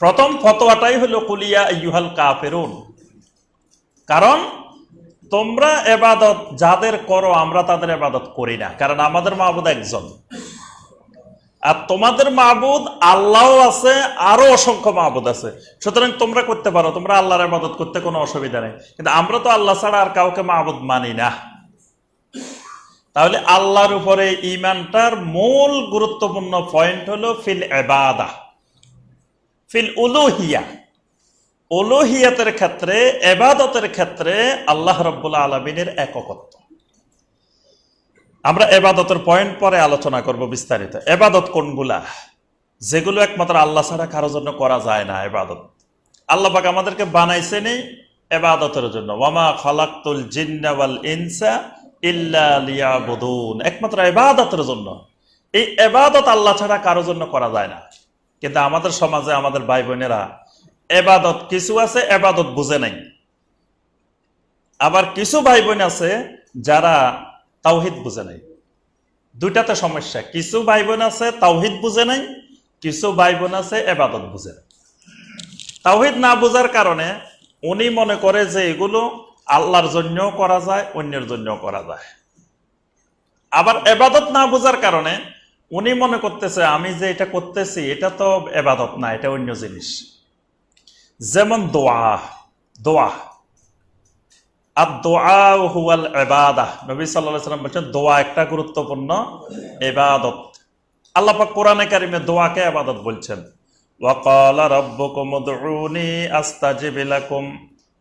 প্রথম ফতোয়াটাই হলো, কুলিয়া ইউহাল কাফেরুন। কারণ তোমরা এবাদত যাদের করো, আমরা তাদের এবাদত করি না, কারণ আমাদের মাহবুদ একজন। আর তোমাদের মাহবুদ আল্লাহ আছে, আরও অসংখ্য মাহবুদ আছে। সুতরাং তোমরা করতে পারো, তোমরা আল্লাহর আবাদত করতে কোনো অসুবিধা নেই। কিন্তু আমরা তো আল্লাহ ছাড়া আর কাউকে মাহবুদ মানি না। তাহলে আল্লাহর উপরে ইমানটার মূল গুরুত্বপূর্ণ পয়েন্ট হলো, ফিল এবাদা ফিল উলুহিয়া, উলুহিয়াতের ক্ষেত্রে, এবাদতের ক্ষেত্রে আল্লাহ রব্বুল্লা আলমিনের এককত্ব। আমরা এবাদতের পয়েন্ট পরে আলোচনা করব বিস্তারিত। এবাদত কোনগুলা? যেগুলো একমাত্র আল্লাহ ছাড়া কারোর জন্য করা যায় না এবাদত। আল্লাহ পাক আমাদেরকে বানাইছে নেই এবাদতের জন্য। ওয়ামা খালাক্তুল জিন্নাওয়াল ইনসা ইল্লা একমাত্র এবাদতের জন্য। এই এবাদত আল্লাহ ছাড়া কারোর জন্য করা যায় না। কিন্তু আমাদের সমাজে আমাদের ভাই বোনেরা এবাদত কিছু আছে, এবাদত বুঝে নাই। আবার কিছু ভাই বোন আছে যারা তাওহিদ বুঝে নাই। দুইটাতে সমস্যা, কিছু ভাই বোন আছে তাওহিদ বুঝে নাই, কিছু ভাই বোন আছে এবাদত বুঝে নাই। তাওহিদ না বোঝার কারণে উনি মনে করে যে এগুলো আল্লাহর জন্যও করা যায়, অন্যের জন্যও করা যায়। আবার এবাদত না বোঝার কারণে উনি মনে করতেছে, আমি যে এটা করতেছি, এটা তো এবাদত না, এটা অন্য জিনিস। যেমন দোয়া দোয়া। আর দোয়া হুয়াল এবাদা। নবী সাল্লাহ সাল্লাম বলছেন, দোয়া একটা গুরুত্বপূর্ণ এবাদত। আল্লাপাক কোরআনে কারিমে দোয়াকে আবাদত বলছেন ওয়াকাল রব্বুকুম উদউনি আস্তাজিব লাকুম,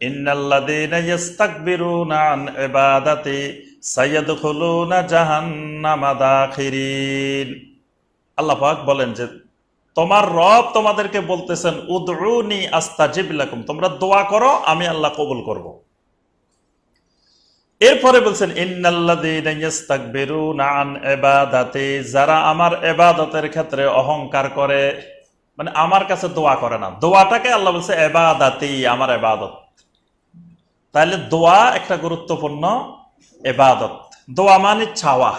ইন্নাল্লাযীনা ইস্তাকবিরুনা আন ইবাদাতি সাইয়াদখুলুনা জাহান্নামা দাখিরিন আল্লাহ পাক বলেন যে, তোমার রব তোমাদেরকে বলতেছেন, উদউনি আস্তাজিব লাকুম, তোমরা দোয়া করো, আমি আল্লাহ কবুল করব। এরপরে বলছেন যারা আমার এবাদতের ক্ষেত্রে অহংকার করে মানে আমার কাছে দোয়া করে না। দোয়াটাকে আল্লাহ বলছে এবাদাতি আমার এবাদত তাহলে দোয়া একটা গুরুত্বপূর্ণ এবাদত। দোয়া মানে ছাওয়া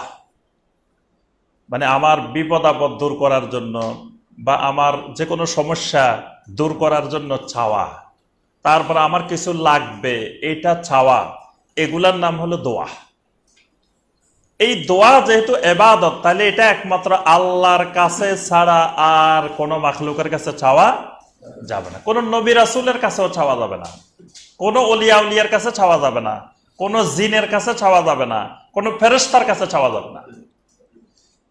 মানে আমার বিপদ আপদ দূর করার জন্য বা আমার যে কোনো সমস্যা দূর করার জন্য ছাওয়া তারপর আমার কিছু লাগবে, এটা ছাওয়া এগুলার নাম হলো দোয়া। এই দোয়া যেহেতু এবাদত, তাহলে এটা একমাত্র আল্লাহর কাছে ছাড়া আর কোনো মাখলুকের কাছে চাওয়া যাবে না। কোনো নবী রাসুলের কাছেও চাওয়া যাবে না। কোনো অলিয়া উলিয়ার কাছে চাওয়া যাবে না। কোনো জিনের কাছে চাওয়া যাবে না, কোনো ফেরস্তার কাছে চাওয়া যাবে না।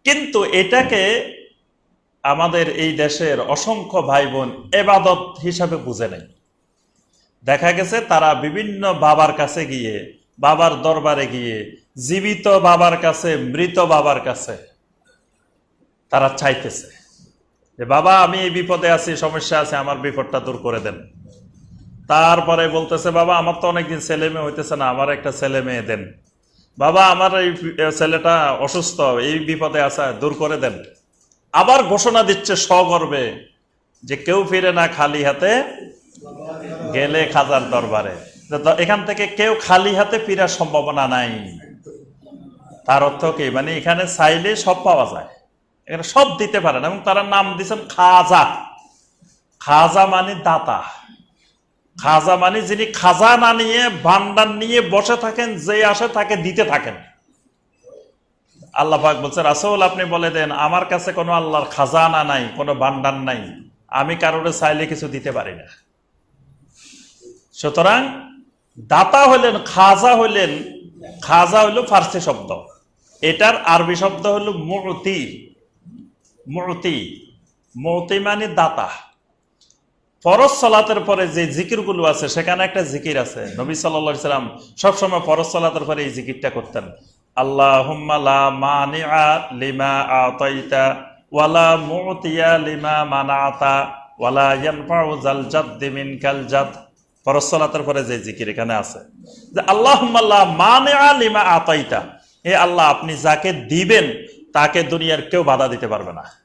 কিন্তু এটাকে আমাদের এই দেশের অসংখ্য ভাই বোন এবাদত হিসাবে বুঝে নেই দেখা গেছে তারা বিভিন্ন বাবার কাছে গিয়ে, বাবার দরবারে গিয়ে, জীবিত বাবার কাছে, মৃত বাবার কাছে তারা চাইতেছে যে, বাবা, আমি এই বিপদে আছি, সমস্যা আছে, আমার বিপদটা দূর করে দেন। তারপরে বলতেছে, বাবা, আমার তো অনেকদিন ছেলে মেয়ে হইতেছে না, আমার একটা ছেলে মেয়ে দেন। বাবা, আমার এই ছেলেটা অসুস্থ, এই বিপদে আছে, দূর করে দেন। আবার ঘোষণা দিচ্ছে সগর্বে যে কেউ ফিরে না খালি হাতে গেলে খাজার দরবারে। এখান থেকে কেউ খালি হাতে ফিরার সম্ভাবনা নাই। তার অর্থ কি? মানে এখানে চাইলে সব পাওয়া যায়। এখানে সব দিতে পারেন এবং তারা নাম দিচ্ছেন খাজা। খাজা মানে দাতা। খাজা মানে যিনি খাজা না নিয়ে ভান্ডার নিয়ে বসে থাকেন, যে আসে তাকে দিতে থাকেন। আল্লাহ পাক বলছে রাসৌল আপনি বলে দেন, আমার কাছে কোনো আল্লাহর খাজানা নাই, কোনো ভান্ডার নাই। আমি কারোরে চাইলে কিছু দিতে পারি না। সুতরাং দাতা হলেন, খাজা হলেন, খাজা হইল ফার্সি শব্দ। এটার আরবি শব্দ হলো মূর্তি মতি। মতি মানে দাতা। ফরজ সলাতের পরে যে জিকিরগুলো আছে, সেখানে একটা জিকির আছে। নবী সাল্লা সাল্লাম সবসময় ফরজ সলাতের পরে এই জিকিরটা করতেন। আল্লাহ লিমা আতাইতা ওয়ালা লিমা ওয়ালা পরে যে জিকির এখানে আছে। যে মানে লিমা আতাইতা। হে আল্লাহ, আপনি যাকে দিবেন, তাকে দুনিয়ার কেউ বাধা দিতে পারবে না।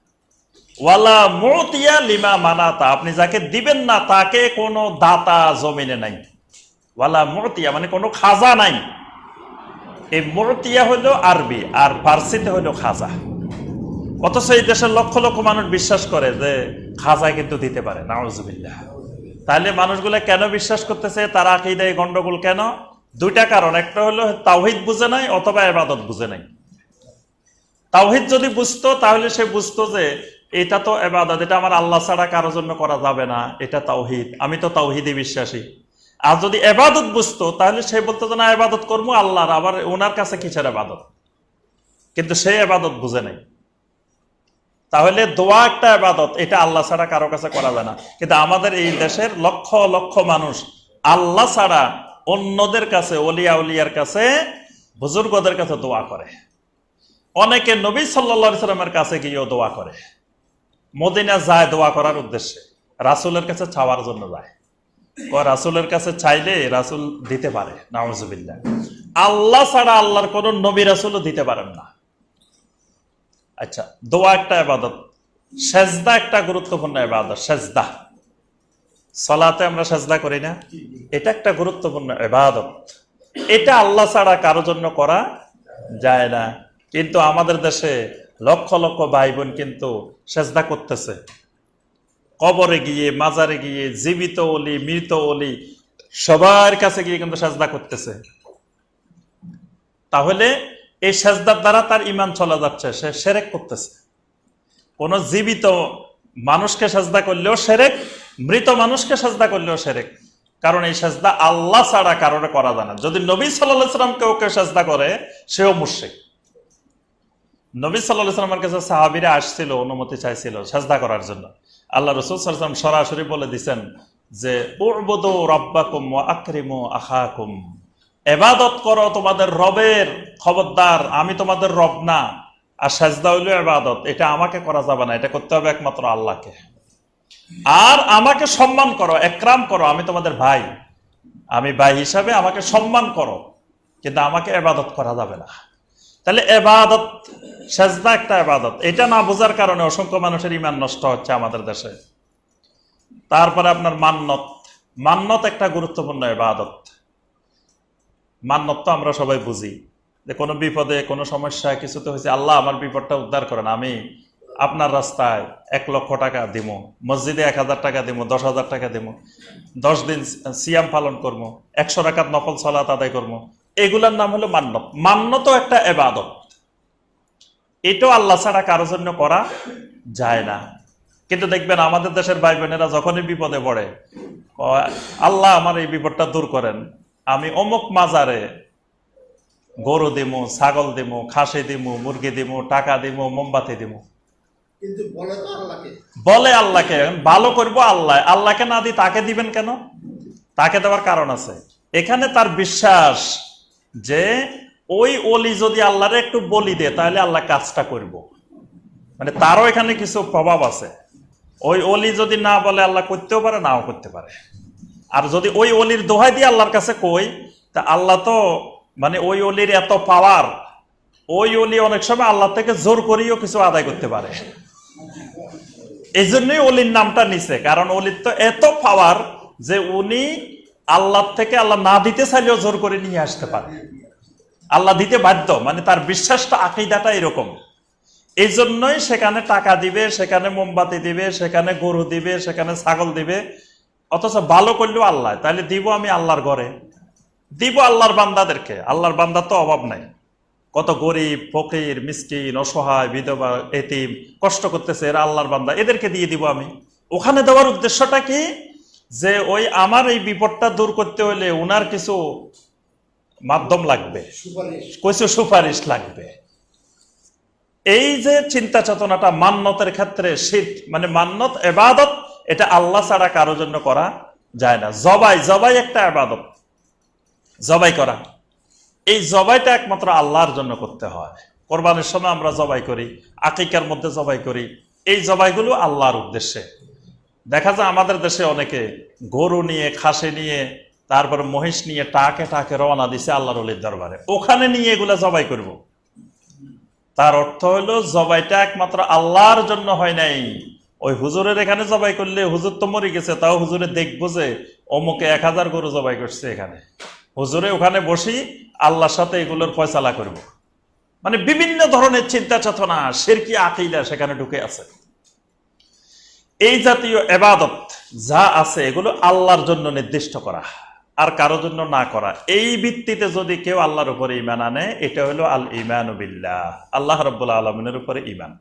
ওয়ালা মতিয়া লিমা মানাতা, আপনি যাকে দিবেন না তাকে কোনো দাতা জমিনে নাই। ওয়ালা মতিয়া মানে কোনো খাজা নাই। এই মতিয়া হলো আরবি, আর ফার্সিতে হলো খাজা। অথচ এই দেশের লক্ষ লক্ষ মানুষ বিশ্বাস করে যে খাজা কিন্তু দিতে পারে, নাউজুবিল্লাহ। তাহলে মানুষগুলো কেন বিশ্বাস করতেছে, তারা আকিদায় গন্ডগোল কেন? দুইটা কারণ, একটা হলো তাওহিদ বুঝে নাই, অথবা এবাদত বুঝে নাই। তাওহিদ যদি বুঝতো, তাহলে সে বুঝতো যে এটা তো এবাদত এটা আমার আল্লাহ ছাড়া কারোর জন্য করা যাবে না। এটা তাওহিদ। আমি তো তাওহিদে বিশ্বাসী। আর যদি এবাদত বুঝতো, তাহলে সে বলতো যে, না এবাদত করব আল্লাহর, আবার ওনার কাছে কিসের এবাদত কিন্তু সে এবাদত বুঝে নাই। তাহলে দোয়া একটা এবাদত এটা আল্লাহ ছাড়া কারও কাছে করা যায় না। কিন্তু আমাদের এই দেশের লক্ষ লক্ষ মানুষ আল্লাহ ছাড়া অন্যদের কাছে, অলিয়া উলিয়ার কাছে, বুজুর্গদের কাছে দোয়া করে। অনেকে নবী সাল্লা সাল্লামের কাছে গিয়েও দোয়া করে। মদিনা যায় দোয়া করার উদ্দেশ্যে। রাসুলের কাছে চাওয়ার জন্য যায়। রাসুলের কাছে চাইলে রাসুল দিতে পারে। নাউজুবিল্লাহ। আল্লাহ ছাড়া আল্লাহর কোন নবী রাসুলও দিতে পারেন না। আচ্ছা দোয়া একটা এবাদত সেজদা একটা গুরুত্বপূর্ণ এবাদত সেজদা। সলাতে আমরা সেজদা করি না। এটা একটা গুরুত্বপূর্ণ এবাদত এটা আল্লাহ ছাড়া কারও জন্য করা যায় না। কিন্তু আমাদের দেশে লক্ষ লক্ষ ভাই বোন কিন্তু সেজদা করতেছে। কবরে গিয়ে, মাজারে গিয়ে, জীবিত অলি, মৃত অলি, সবার কাছে গিয়ে কিন্তু সেজদা করতেছে। তাহলে এই সেজদার দ্বারা তার ইমান চলে যাচ্ছে, সে সেরেক করতেছে। কোন জীবিত মানুষকে সেজদা করলেও সেরেক, মৃত মানুষকে সেজদা করলেও সেরেক। কারণ এই সেজদা আল্লাহ ছাড়া কারণে করা যায় না। যদি নবী সাল্লাহ সাল্লাম কেউ কেউ সেজদা করে, সেও মুর্শিক নবী সাল্লাহ সাল্লামের কাছে সাহাবিরা আসছিল, অনুমতি চাইছিল সেজদা করার জন্য। আল্লাহ রসুল সাল্লাম সরাসরি বলে দিছেন যে, উবুদু রব্বাকুম আকরিমু এবাদত করো তোমাদের রবের খবরদার, আমি তোমাদের রব না। আর সাজদা হইল এবাদত, এটা আমাকে করা যাবে না, এটা করতে হবে একমাত্র আল্লাহকে। আর আমাকে সম্মান করো, একরাম করো, আমি তোমাদের ভাই। আমি ভাই হিসাবে আমাকে সম্মান করো, কিন্তু আমাকে এবাদত করা যাবে না। তাহলে এবাদত, সেজদা একটা এবাদত। এটা না বোঝার কারণে অসংখ্য মানুষের ইমান নষ্ট হচ্ছে আমাদের দেশে। তারপরে আপনার মান্নত। মান্নত একটা গুরুত্বপূর্ণ এবাদত। মান্নত তো আমরা সবাই বুঝি। যে কোনো বিপদে, কোনো সমস্যায় কিছুতে হয়েছে, আল্লাহ আমার বিপদটা উদ্ধার করেন, আমি আপনার রাস্তায় এক লক্ষ টাকা দিব মসজিদে এক হাজার টাকা দিব দশ হাজার টাকা দিব দশ দিন সিয়াম পালন করব একশো টাকার নকল সলাত আদায় করব এগুলার নাম হলো মান্নত। মান্নত একটা এবাদত। এটাও আল্লাহ ছাড়া কারোর জন্য করা যায় না। কিন্তু দেখবেন আমাদের দেশের ভাই বোনেরা যখনই বিপদে পড়ে আল্লাহ আমার এই বিপদটা দূর করেন। আমি অমুক মাজারে গরু দিমু ছাগল দিমু খাসি দিমু মুরগি দিমু টাকা দিমু মোমবাতি দিমু। বলে তো আল্লাহকে। ভালো করব আল্লাহ। আল্লাহকে না দি তাকে দিবেন কেন? তাকে দেওয়ার কারণ আছে। এখানে তার বিশ্বাস যে ওই অলি যদি আল্লাহরে একটু বলি দে তাহলে আল্লাহ কাজটা করব। মানে তারও এখানে কিছু প্রভাব আছে। ওই অলি যদি না বলে, আল্লাহ করতেও পারে, নাও করতে পারে। আর যদি ওই অলির দোহাই দিয়ে আল্লাহর কাছে কই, তা আল্লাহ তো মানে ওই অলির এত পাওয়ার ওই অলি অনেক সময় আল্লাহ থেকে জোর করিও কিছু আদায় করতে পারে। এই জন্যই অলির নামটা নিছে, কারণ অলির তো এত পাওয়ার যে উনি আল্লাহ থেকে আল্লাহ না দিতে চাইলেও জোর করে নিয়ে আসতে পারে। আল্লাহ দিতে বাধ্য মানে তার বিশ্বাসটা, আকিদাটা এরকম। এই জন্যই সেখানে টাকা দিবে, সেখানে মোমবাতি দিবে, সেখানে গরু দিবে, সেখানে ছাগল দিবে। অথচ ভালো করলেও আল্লাহ, তাহলে দিব আমি আল্লাহর ঘরে। দিব আল্লাহর বান্দাদেরকে, আল্লাহর বান্দার তো অভাব নাই। কত গরিব, ফকির, মিসকিন, অসহায়, বিধবা, এতিম, কষ্ট করতেছে এরা আল্লাহর বান্দা। এদেরকে দিয়ে দিব আমি। ওখানে দেওয়ার উদ্দেশ্যটা কি? যে ওই আমার এই বিপদটা দূর করতে হলে উনার কিছু মাধ্যম লাগবে। সুপারিশ। কিছু সুপারিশ লাগবে। এই যে চিন্তা চেতনাটা মান্যতের ক্ষেত্রে শীত মানে মান্যত এবাদত এটা আল্লাহ ছাড়া কারও জন্য করা যায় না। জবাই জবাই একটা এবাদত। জবাই করা। এই জবাইটা একমাত্র আল্লাহর জন্য করতে হয়। কোরবানির সময় আমরা জবাই করি আকিকার মধ্যে জবাই করি। এই জবাইগুলো আল্লাহর উদ্দেশ্যে। দেখা যায় আমাদের দেশে অনেকে গরু নিয়ে, খাসি নিয়ে, তারপর মহিষ নিয়ে টাকে টাকে রওনা দিছে আল্লাহর অলির দরবারে ওখানে নিয়ে এগুলা জবাই করব। তার অর্থ হলো জবাইটা একমাত্র আল্লাহর জন্য হয় নাই ওই হুজুরের এখানে জবাই করলে হুজুর তো মরে গেছে, তাও হুজুরে দেখব যে অমুকে এক হাজার গরু জবাই করছে এখানে হুজুরে ওখানে বসি আল্লাহর সাথে এগুলোর ফয়সালা করব। মানে বিভিন্ন ধরনের চিন্তা চেতনা শেরকি আকিলা সেখানে ঢুকে আছে এই জাতীয় এবাদত যা আছে, এগুলো আল্লাহর জন্য নির্দিষ্ট করা, আর কারোর জন্য না করা। এই ভিত্তিতে যদি কেউ আল্লাহর উপরে ইমান আনে, এটা হলো আল ইমান বিল্লাহ। আল্লাহ রব্বুল্লা আলমিনের উপরে ইমান